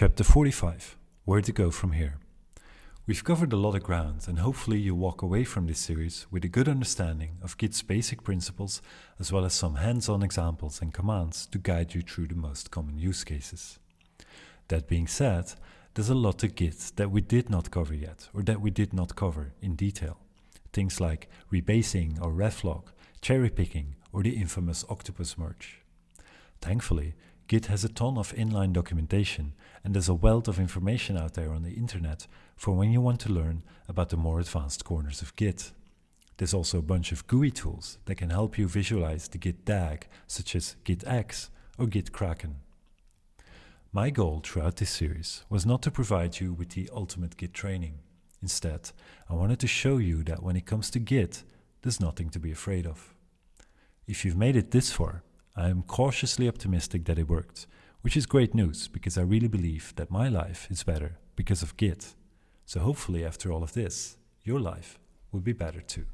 Chapter 45 Where to Go From Here. We've covered a lot of ground, and hopefully, you walk away from this series with a good understanding of Git's basic principles as well as some hands on examples and commands to guide you through the most common use cases. That being said, there's a lot to Git that we did not cover yet, or that we did not cover in detail. Things like rebasing or reflog, cherry picking, or the infamous octopus merge. Thankfully, Git has a ton of inline documentation and there's a wealth of information out there on the internet for when you want to learn about the more advanced corners of Git. There's also a bunch of GUI tools that can help you visualize the Git DAG, such as GitX or GitKraken. My goal throughout this series was not to provide you with the ultimate Git training. Instead, I wanted to show you that when it comes to Git, there's nothing to be afraid of. If you've made it this far, I am cautiously optimistic that it worked, which is great news because I really believe that my life is better because of Git. So hopefully after all of this, your life will be better too.